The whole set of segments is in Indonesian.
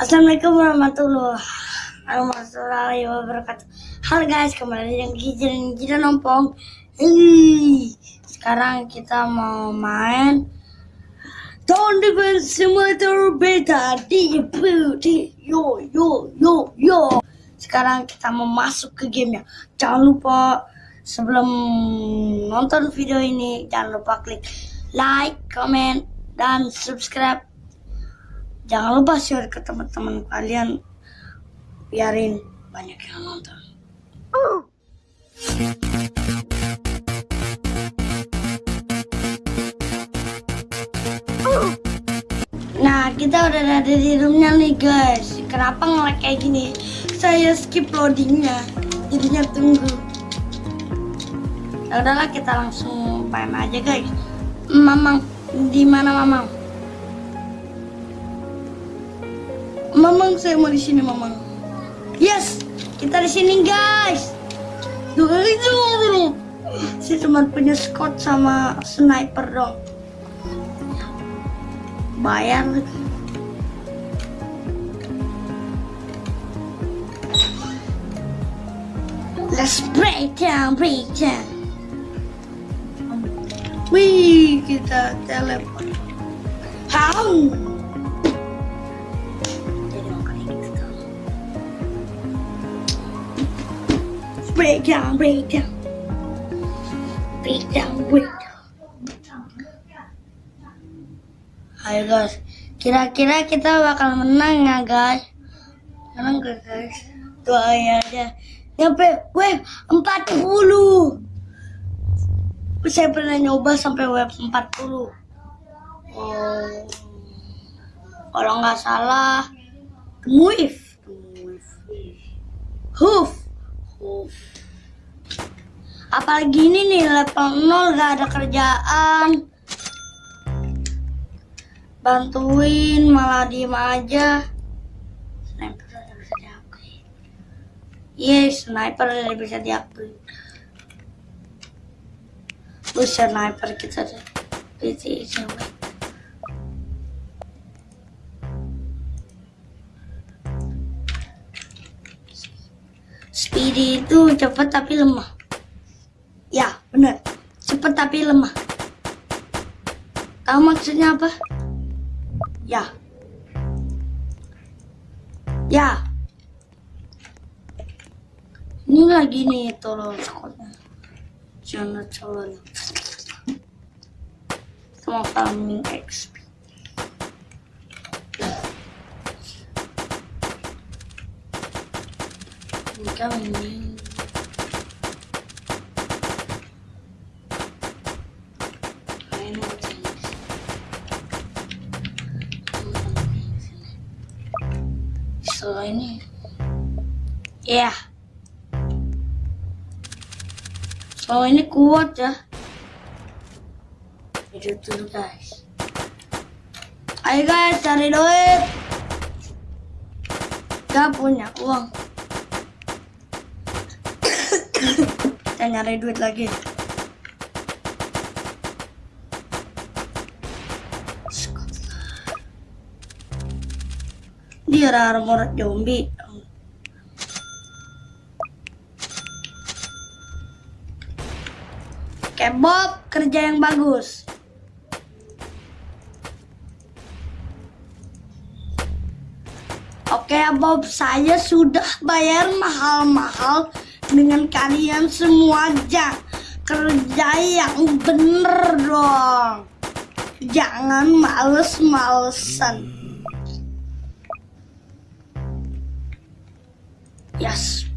Assalamualaikum warahmatullahi wabarakatuh. Halo guys, kembali dengan Gijan Gijan Nompong. Sekarang kita mau main Don't Defense Simulator Beta di di yo yo yo yo. Sekarang kita mau masuk ke gamenya. Jangan lupa sebelum nonton video ini jangan lupa klik like, comment, dan subscribe jangan lupa share ke teman-teman kalian biarin banyak yang nonton Nah, kita udah ada di roomnya nih guys. Kenapa ngelag kayak gini? Saya skip loadingnya, jadinya tunggu. Ya udahlah, kita langsung main aja guys. Mamang, di mana Mamang? Mamang saya mau di sini Mamang. Yes, kita di sini guys. Tuh itu dulu. Saya cuma punya squad sama sniper dong. Bayar. Let's break down, break down. Wih, kita teleport. How? Break down, break down. Break down, break down. Ayo guys, kira-kira kita bakal menang ya guys? Menang gak guys? Doain aja. Nyampe web 40. Saya pernah nyoba sampai web 40. Oh. Kalau nggak salah, move. Hoof apalagi ini nih level 0 gak ada kerjaan. Bantuin malah diem aja. Sniper udah bisa diakui. Yes sniper udah bisa diakui. Lu sniper kita deh PC Speedy itu cepat tapi lemah. Ya, benar. Cepat tapi lemah. Tahu maksudnya apa? Ya. Ya. Ini lagi nih tolong sekolahnya. Jangan calon. Sama farming XP. I it is. So ini, ya. Yeah. So ini kuat ya. Itu dulu guys. Ayo guys cari duit. Gak punya uang. Kita nyari duit lagi. Dia armor zombie. Kebob kerja yang bagus. Oke Bob saya sudah bayar mahal-mahal dengan kalian semua aja kerja yang bener dong. Jangan males-malesan. Yes.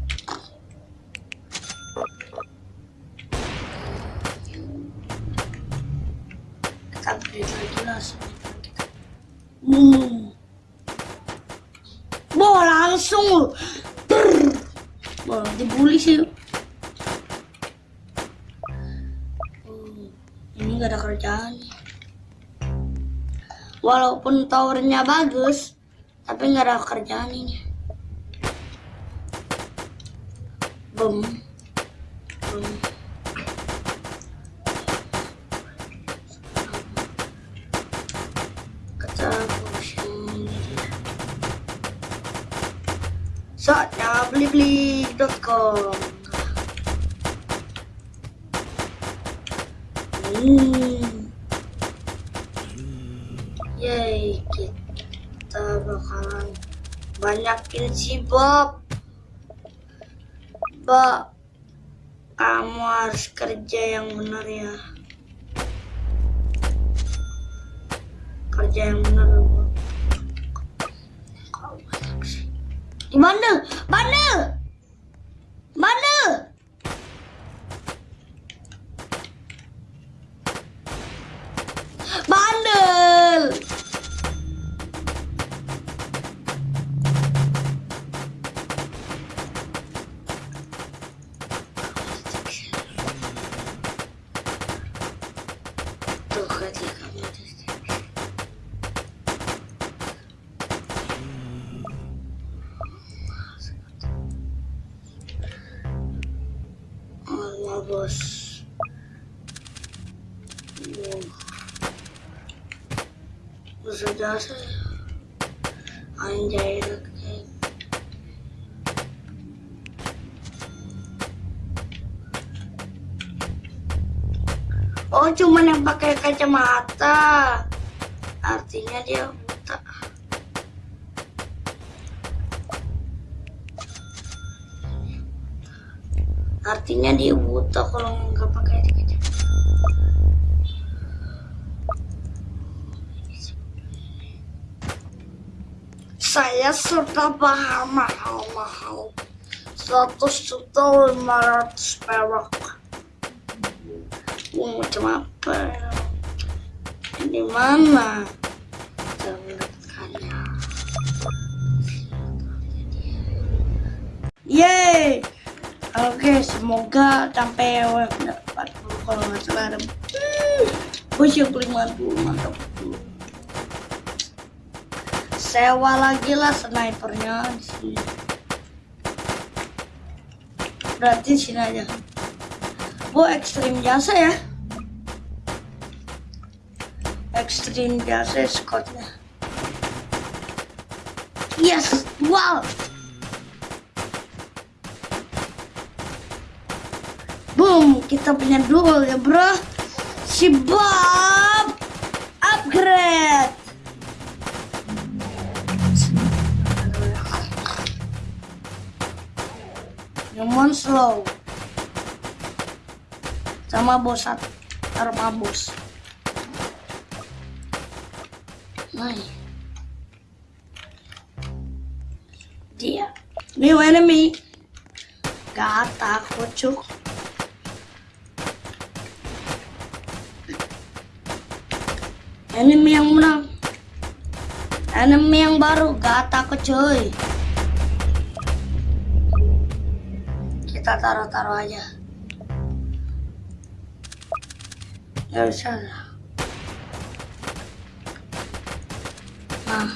Hmm. Bo langsung Wah, dibully sih. Hmm, ini gak ada kerjaan. Walaupun towernya bagus, tapi nggak ada kerjaan ini. Boom. Boom. Hmm. Yay, kita bakalan banyakin si Bob. Bob, kamu harus kerja yang benar ya. Kerja yang benar, Bob. Bandel, bandel. Bos. Bisa jasa. Anjay Oh, cuman yang pakai kacamata. Artinya dia Artinya dia buta kalau nggak pakai kacamata. Saya sudah paham mahal-mahal. 100 juta 500 perak. Uang macam apa? Di mana? Kita Oke, semoga sampai web 40 kalau nggak salah ada. Push 50 mantap. Sewa lagi lah snipernya di sini. Berarti sini aja. Oh, ekstrim jasa ya. Ekstrim jasa squadnya. Yes, wow. Boom, kita punya duel ya bro. Si Bob upgrade. Nyomon slow sama bos arma bos. Nah, dia new enemy. Gak takut cuk. Enemy yang menang. Enemy yang baru gak takut cuy. Kita taruh-taruh aja. Gak bisa. Nah.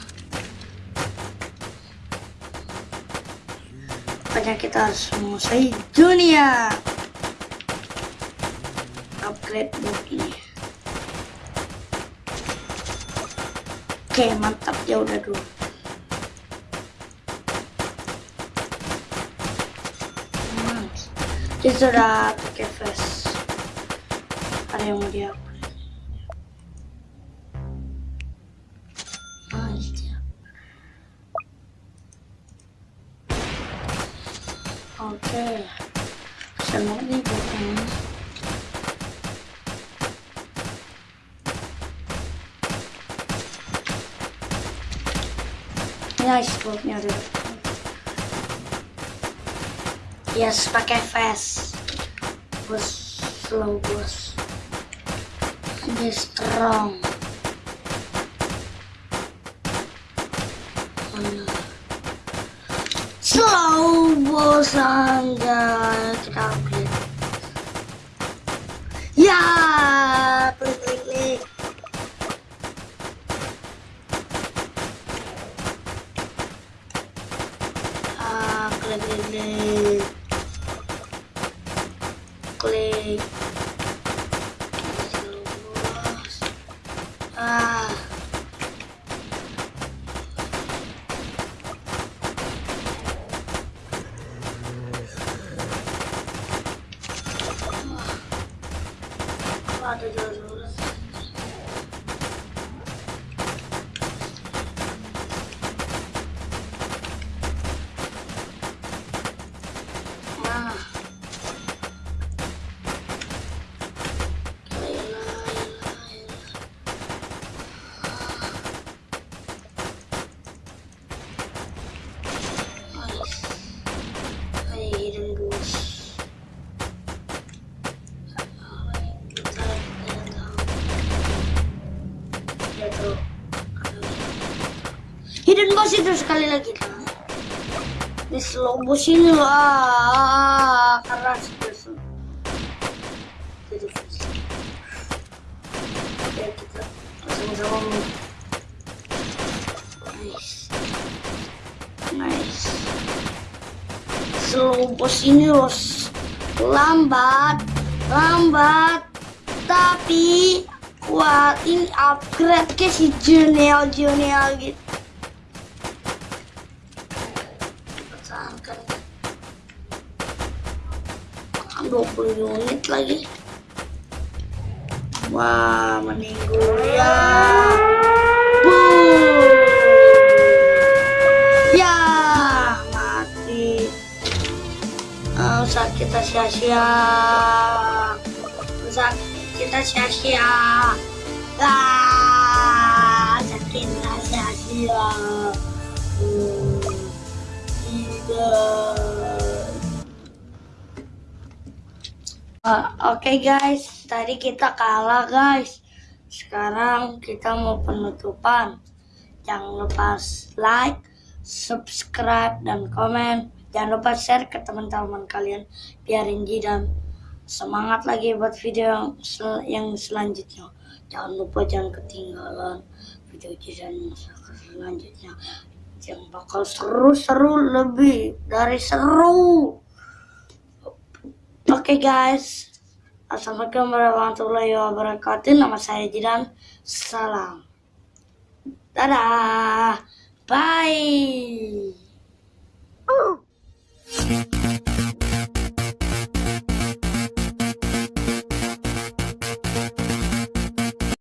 Makanya kita harus menguasai dunia. Upgrade book Oke, mantap ya udah dulu. Dia sudah pakai face. Ada yang mau dia Nice boatnya dulu. Yes, pakai fast. Bos slow bos. Ini strong. Slow bos anda kita upgrade. Ya, Hidden boss itu sekali lagi teman motion lah karena sudah jadi oke kita sama-sama nice. Nice. Motion loh lambat lambat. Tapi kuat ini upgrade ke si Junior Junior gitu 20 unit lagi. Wah meninggu ya. Boom. ya mati. Oh, saat kita sia-sia. Saat kita sia-sia. Ah kita sia-sia. Tidak Uh, Oke okay guys, tadi kita kalah guys. Sekarang kita mau penutupan. Jangan lupa like, subscribe, dan komen. Jangan lupa share ke teman-teman kalian biar Inji dan semangat lagi buat video yang, sel yang selanjutnya. Jangan lupa jangan ketinggalan video dan selanjutnya yang bakal seru-seru lebih dari seru. Oke okay, guys, Assalamualaikum warahmatullahi wabarakatuh. Nama saya Jidan. Salam. Dadah. Bye. Oh.